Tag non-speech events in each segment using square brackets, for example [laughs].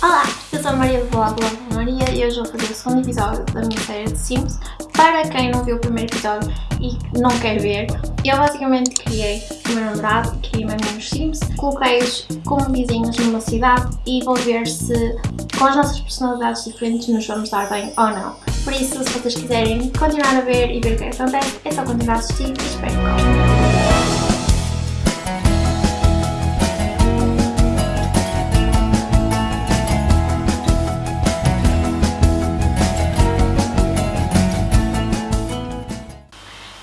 Olá, eu sou a Maria do Blog Maria e hoje vou fazer o segundo episódio da minha série de Sims. Para quem não viu o primeiro episódio e não quer ver, eu basicamente criei o meu namorado e criei meus Sims, coloquei-os como vizinhos numa cidade e vou ver se com as nossas personalidades diferentes nos vamos dar bem ou não. Por isso, se vocês quiserem continuar a ver e ver o que acontece, é só continuar a assistir e espero que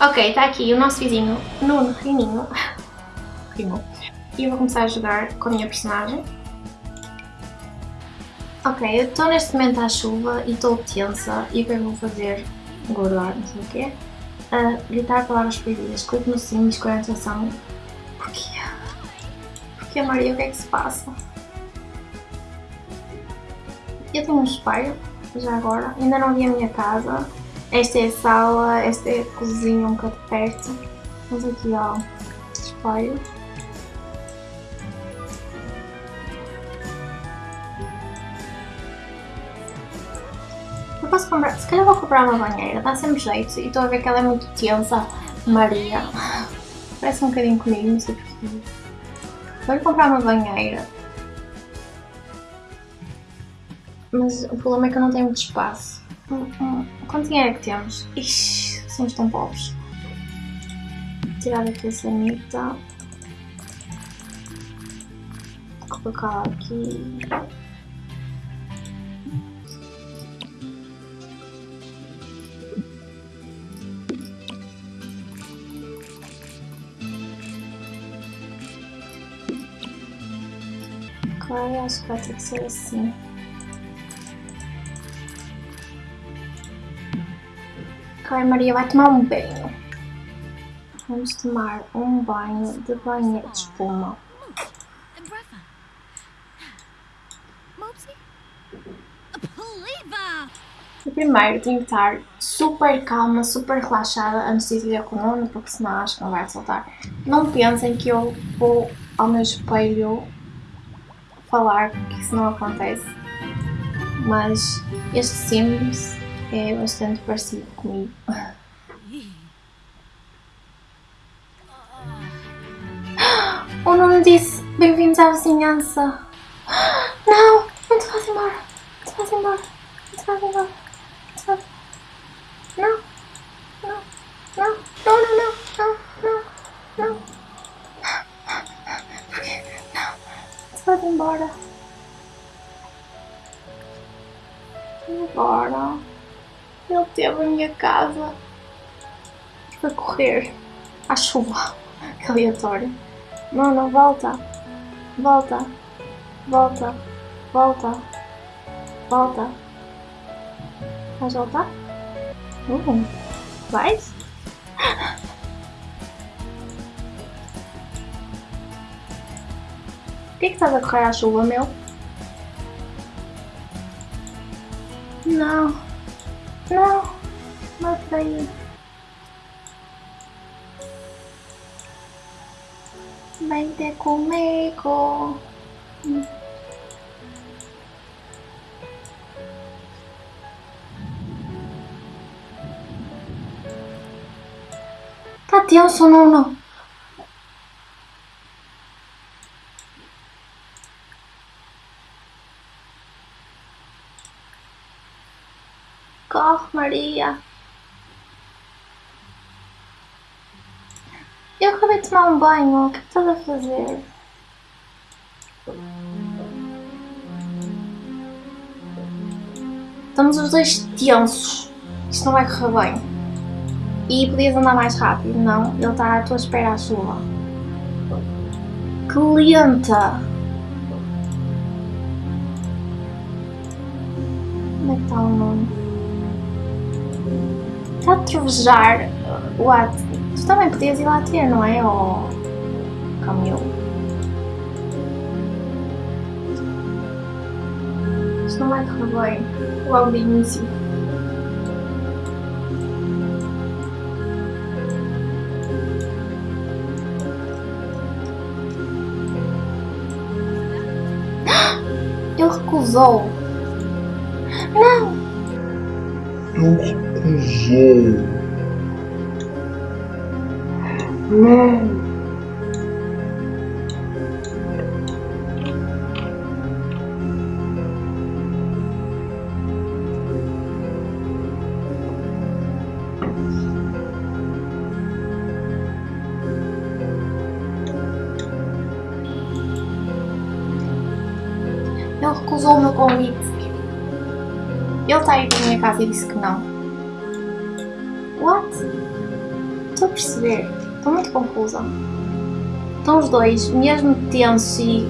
Ok, está aqui o nosso vizinho Nuno Rininho. [laughs] Rimou. E eu vou começar a jogar com a minha personagem. Ok, eu estou neste momento à chuva e estou tensa. E o que que vou fazer? Guardar, não sei o quê. Uh, gritar palavras proibidas. Clique no sim, escolha a atenção. Porquê? Porquê, Maria? O que é que se passa? Eu tenho um espelho, já agora. Ainda não vi a minha casa. Esta é a sala, esta é a cozinha um bocado perto. Vamos aqui ao espelho. Eu posso comprar, se calhar vou comprar uma banheira, dá sempre jeito. E estou a ver que ela é muito tensa. Maria. Parece um bocadinho comigo, não sei porquê. Vou comprar uma banheira. Mas o problema é que eu não tenho muito espaço. Quanto dinheiro é que temos? Ixi, somos tão pobres. Tirar aqui a sanita. Colocar aqui. Ok, acho que vai ter que ser assim. Ok, Maria vai tomar um banho. Vamos tomar um banho de banho de espuma. E primeiro tenho que estar super calma, super relaxada antes de ir com o Nuno, porque senão acho que não vai soltar. Não pensem que eu vou ao meu espelho falar, que isso não acontece. Mas este Sims é bastante parecido comigo. [gasps] O nome disse bem-vindos à vizinhança. [gasps] Não, não te faz embora. Não te faz embora. Não te faz embora. Minha casa para correr à chuva. Que aleatório. Não, não, volta. Volta. Volta. Volta. Volta. Vais voltar? Uh, vais? Por que, que estás a correr à chuva, meu? Não. Não, No. Vente conmigo. Tatiana sono uno. Koch Maria. Eu acabei de tomar um banho. O que estás a fazer? Estamos os dois tensos. Isto não vai correr bem. E podias andar mais rápido, não? Ele está à tua espera à chuva. Que lenta! Onde é que está o nome? Está a trovejar o ato. Tu também podias ir lá ter, não é? Ou caminhou. Isto não vai correr bem. Logo de início. [gasps] Ele recusou. Não! Ele recusou. Não. Ele recusou o meu convite. Ele está aí para a minha casa e disse que não. Perceber. Estou muito confusa. Estão os dois, mesmo tensos e.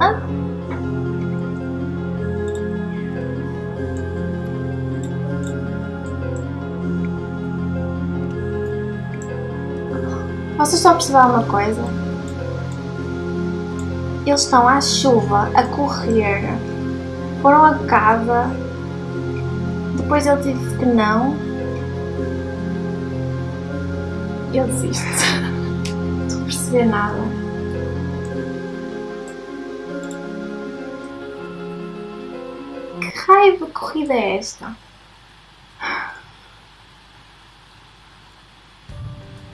Hã? Vocês estão a perceber alguma coisa? Eles estão à chuva, a correr. Foram a casa. Depois ele disse que não. Eu desisto. Não estou a perceber nada. Que raiva corrida é esta?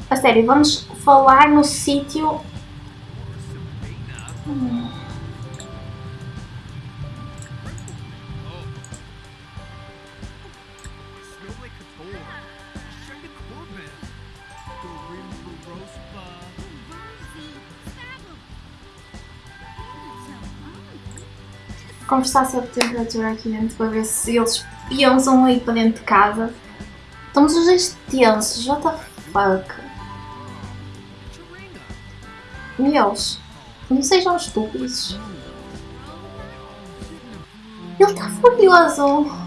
A sério, vamos falar no sítio Smell conversar sobre temperatura aqui dentro para ver se eles pensam aí para dentro de casa. Estamos os dois tensos, what the fuck? Meus, não sejam estúpidos. Ele está furioso.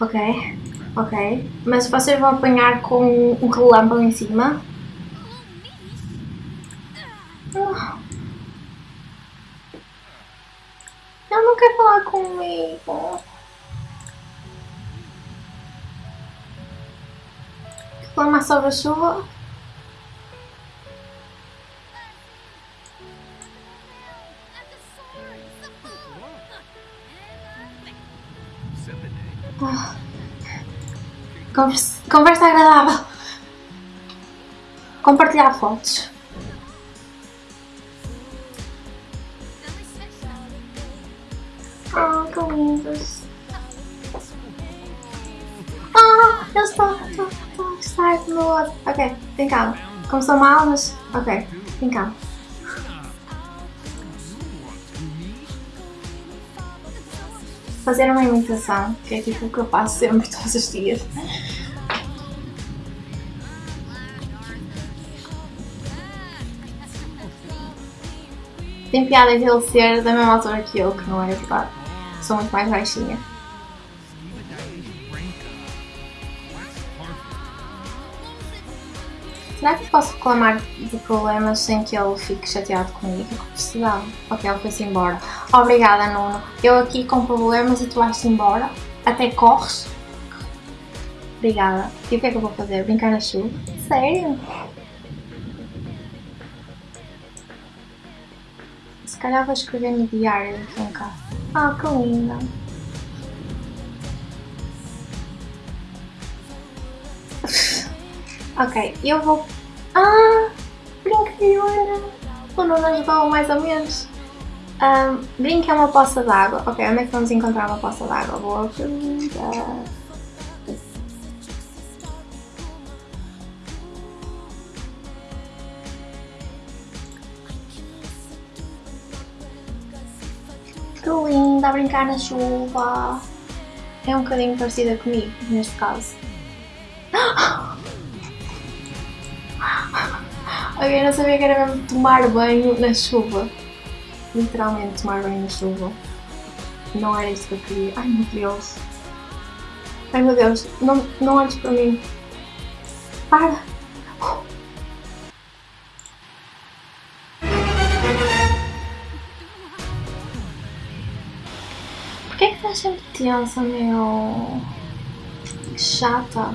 Ok, ok. Mas vocês vão apanhar com um relâmpago em cima? Ah. Ele não quer falar comigo. Reclamar sobre a chuva? Conversa, conversa agradável. Compartilhar fotos. Ah, que lindos. Ah, eu estou, estou, estou a outro. Ok, tem calma. Começou mal, mas. Ok, tem calma. Fazer uma imitação, que é tipo o que eu faço sempre, [laughs] todos os dias. Tem piada de ele ser da mesma altura que eu, que não é verdade. Sou muito mais baixinha. Será que posso reclamar de problemas sem que ele fique chateado comigo? Que precisava. Ok, ele foi-se embora. Obrigada, Nuno. Eu aqui com problemas e tu vais-te embora? Até corres? Obrigada. E o que é que eu vou fazer? Brincar na chuva? Sério? Se calhar vou escrever no diário aqui em casa. Ah, que linda. [laughs] ok, eu vou... Ah, brincadeira. O Nuno ajudou mais ou menos. Um, brinca é uma poça d'água. Ok, onde é que vamos encontrar uma poça d'água? Boa pergunta. Que linda a brincar na chuva. É um bocadinho parecida comigo, neste caso. [gasps] Ok, não sabia que era mesmo tomar banho na chuva. Literalmente tomar banho na chuva. Não era isso que eu queria. Ai meu Deus. Ai meu Deus, não, não olhes para mim. Para! Porquê é que estás sempre tensa, meu? Que chata.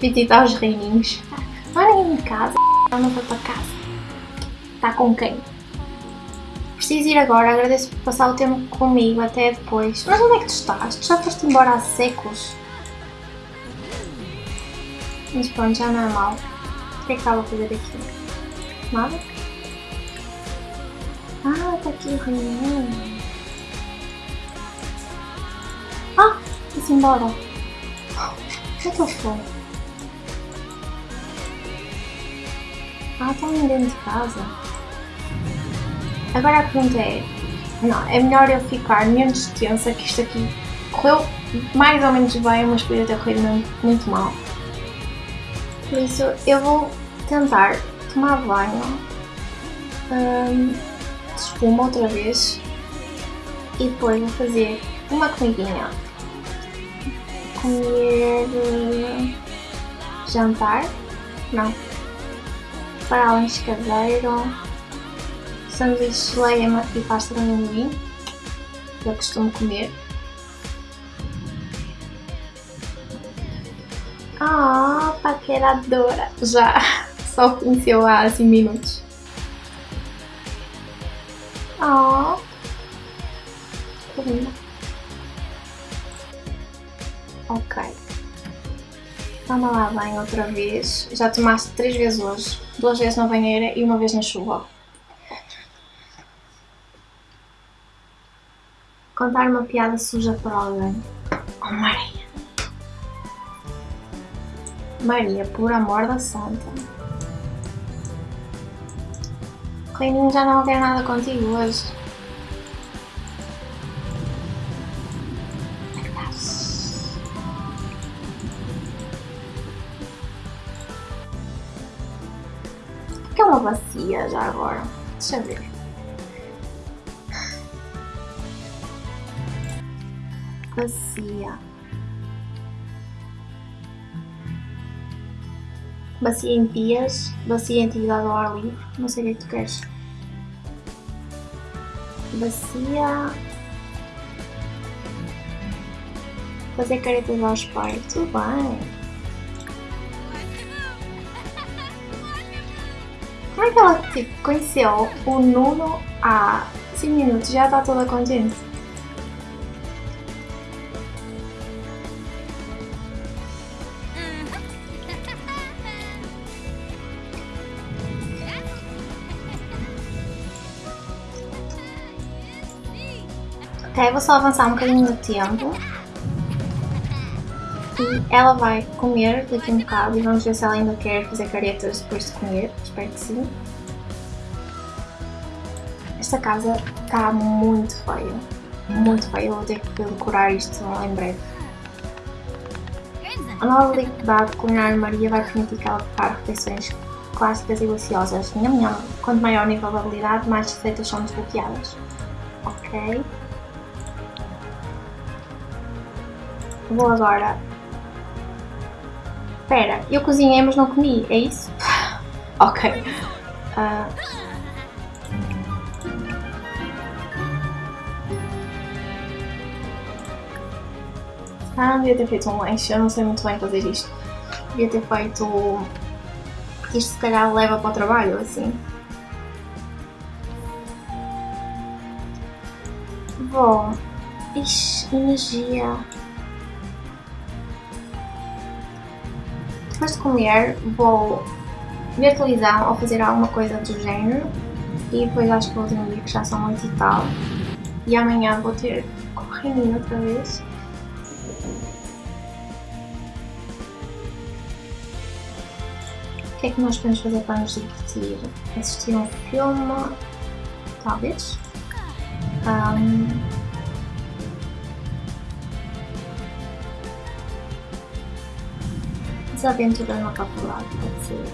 Pedi aos reininhos. Não há ninguém em casa. Ela não foi para casa. Está com quem? Preciso ir agora, agradeço por passar o tempo comigo, até depois. Mas onde é que tu estás? Tu já foste embora há séculos. Mas pronto, já não é mal. O que é que estava a fazer aqui? Nada? Ah, está aqui o reininho. Ah, foi-se embora. Onde é que foi? Ah, está ali dentro de casa. Agora a pergunta é, não, é melhor eu ficar menos tensa que isto aqui correu mais ou menos bem, mas podia ter corrido muito, mal. Por isso eu vou tentar tomar banho hum, de espuma outra vez e depois vou fazer uma comidinha. Comer eh, jantar? Não. Para lanche caseiro sanduíche de leia e pasta de amendoim, que eu costumo comer. Ah, oh, paqueradora! Já [laughs] só conheceu há 5 minutos. Oh, que linda. Ok. Toma lá bem outra vez. Já tomaste 3 vezes hoje. Duas vezes na banheira e uma vez na chuva. Contar uma piada suja para alguém. Oh Maria! Maria, por amor da santa. Reininho já não quer nada contigo hoje. Já agora? Deixa eu ver. bacia. Bacia em pias, bacia em atividade ao ar livre, não sei o que é que tu queres. Bacia. Fazer caretas aos pais, tudo bem. Que ela tipo, conheceu o Nuno há 5 minutos já está toda contente? Ok, vou só avançar um bocadinho no tempo. E ela vai comer daqui um bocado e vamos ver se ela ainda quer fazer caretas depois de comer. Espero que sim. Esta casa está muito feia. Muito feia. Vou ter que decorar isto em breve. A nova liberdade culinária Maria vai permitir que ela prepare refeições clássicas e deliciosas. Nham, nham. Quanto maior o nível de habilidade, mais receitas são desbloqueadas. Ok. Vou agora... Espera, eu cozinhei mas não comi, é isso? [laughs] ok. Uh... Ah, devia ter feito um lanche, eu não sei muito bem fazer isto. Devia ter feito... Isto se calhar leva para o trabalho, assim. Vou... Ixi, energia... depois de comer vou ver televisão ou fazer alguma coisa do género e depois acho que vou dormir que já são 8 e tal e amanhã vou ter correndo outra vez que é que nós podemos fazer para nos divertir? assistir um filme talvez um, desaventura na faculdade, pode ser.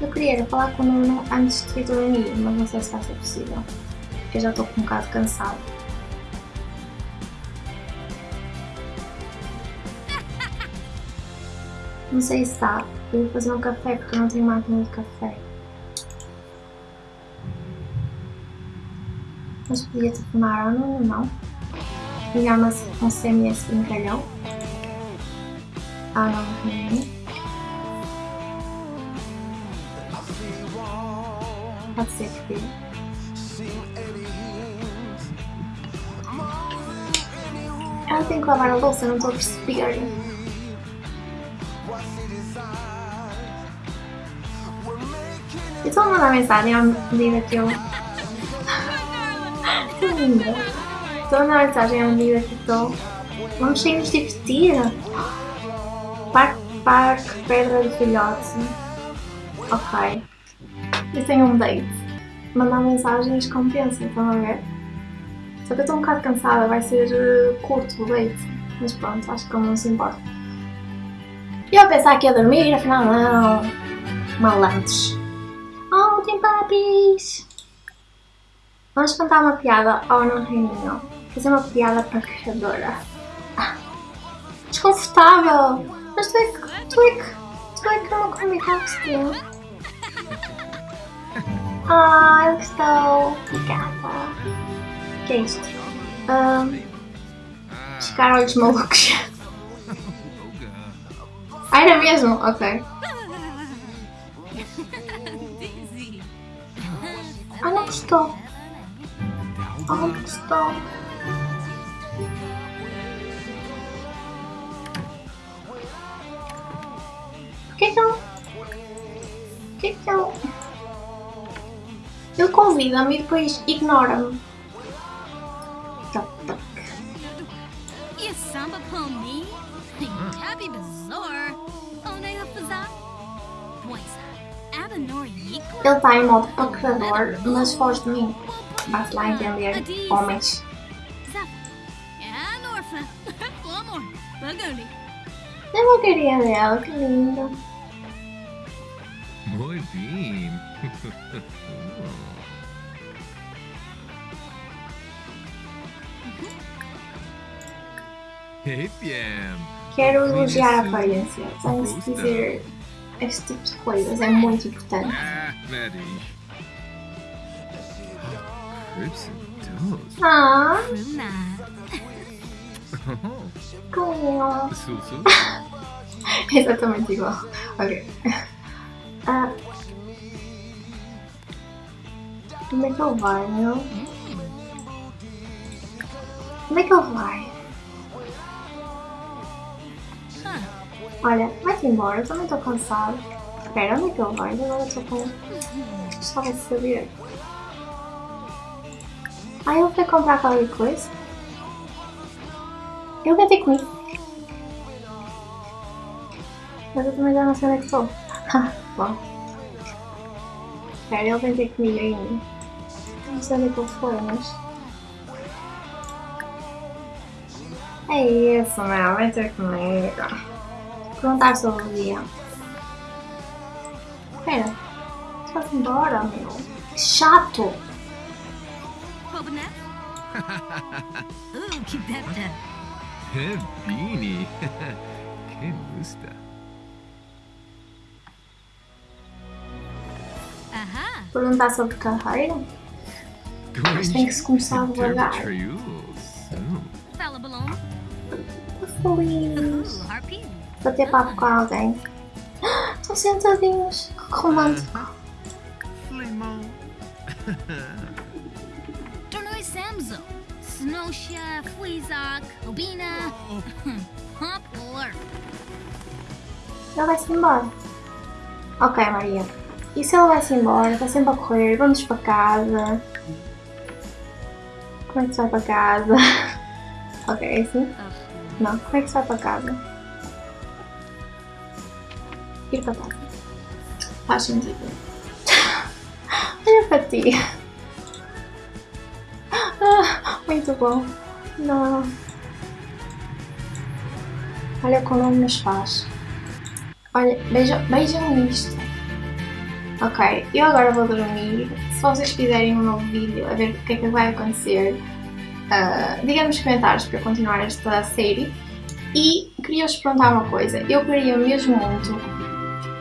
Eu queria falar com o Nuno antes de ir dormir, mas não sei se vai ser possível. Porque eu já estou com um bocado cansado. Não sei se dá. Eu vou fazer um café porque eu não tenho máquina de café. Mas podia telefonar ao Nuno, não? Ligar uma, um CMS brincalhão. Ah, não, não. Pode ser, filho. Ela tem que lavar a louça, não estou a perceber. Estou a mandar mensagem à medida que eu. [laughs] Que linda! Estou a mandar mensagem à medida que estou. Vamos sair nos divertir! Parque, parque, pedra de filhote. Ok. Eu tenho um date. Mandar mensagens compensa, estão a ver? Só que eu estou um bocado cansada, vai ser uh, curto o date. Mas pronto, acho que não se importa. E eu pensar que ia dormir, afinal não. Malandros. Oh, tem papis! Vamos contar uma piada ao não reininho. Fazer uma piada pancadora. Ah, desconfortável! Mas tu é que. Tu é que. Tu é que não convidaste. Ah, eu estou. Obrigada. O que é isto? Um, Ficar olhos malucos. [laughs] Ah, era mesmo? Ok. Ah, não gostou. Por que que eu... Por que que eu... Ele convida-me e depois ignora-me. Ele está em modo paquerador, mas foge de mim. Vai-se lá entender, homens. Eu não queria dela, que linda. Muy bien. Quero elogiar a aparência. De dizer este tipo de coisas, é muito importante. Ah, Maddie. Crimson Toast. Ah. Oh, que lindo. Susu. Exatamente igual. Ok. Ah. Onde é que ele vai, meu? Onde é que ele vai? Olha, vai-te embora, eu também estou cansado. Espera, onde é que ele vai? Agora estou com. Gostava de saber. Ah, ele foi comprar qualquer coisa? Eu vou ter comigo. Mas eu também já não sei onde é que estou. [laughs] Bom. Espera, ele vem ter comigo ainda. Não sei onde é que ele foi, mas. É isso, meu. Vem ter comigo. Perguntar sobre o dia. Espera. Tu vai embora, meu. Que chato. [laughs] Ooh, Beanie. [laughs] Que gusta. Perguntar sobre carreira? Going tem que se começar devagar. Falabalon. Tô feliz. Ooh, Harpy. Vou ter papo com alguém. [gasps] Estão sentadinhos. Romântico. Limão. Tornoi Samzo. Snosha, Fleazok, Obina. Hop Lurp. Ele vai-se embora. Ok, Maria. E se ele vai-se embora? Está sempre a correr. Vamos para casa. Como é que se vai para casa? [laughs] ok, é assim? Não, como é que se vai para casa? Ir para casa. Faz sentido. Olha para ti. Ah, muito bom. Não. Olha como nos faz. Olha, vejam, vejam isto. Ok, eu agora vou dormir. Se vocês quiserem um novo vídeo a ver o que é que vai acontecer, uh, digam nos comentários para continuar esta série. E queria-vos perguntar uma coisa, eu queria mesmo muito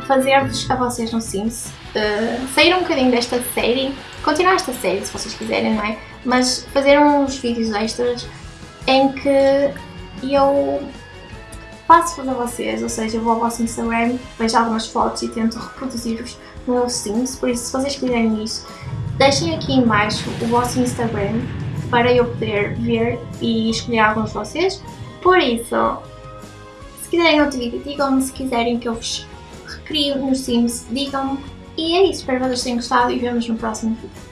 fazer-vos a vocês no Sims uh, sair um bocadinho desta série, continuar esta série se vocês quiserem, não é? Mas fazer uns vídeos extras em que eu faço para vocês, ou seja, vou ao vosso Instagram, vejo algumas fotos e tento reproduzir-vos no meu Sims, por isso se vocês quiserem isso, deixem aqui em baixo o vosso Instagram para eu poder ver e escolher alguns de vocês. Por isso, se quiserem outro vídeo, digam-me, se quiserem que eu vos recrio nos Sims, digam-me. E é isso, espero que vocês tenham gostado e vemos no próximo vídeo.